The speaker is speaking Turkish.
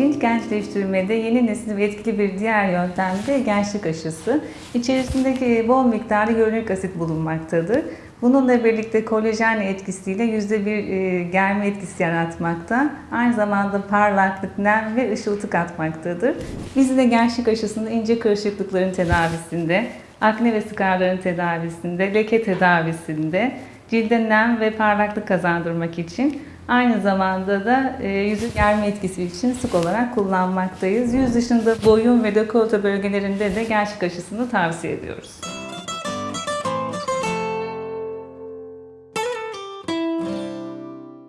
Cilt gençleştirmede yeni nesil ve etkili bir diğer yöntem de gençlik aşısı. İçerisindeki bol miktarda hyaluronik asit bulunmaktadır. Bununla birlikte kolajen etkisiyle yüzde bir e, germe etkisi yaratmakta. Aynı zamanda parlaklık, nem ve ışıltı katmaktadır. Biz de gençlik aşısında ince kırışıklıkların tedavisinde, akne ve skarların tedavisinde, leke tedavisinde, cilde nem ve parlaklık kazandırmak için aynı zamanda da e, yüzü germe etkisi için sık olarak kullanmaktayız. Yüz dışında boyun ve dekolte bölgelerinde de gençlik aşısını tavsiye ediyoruz.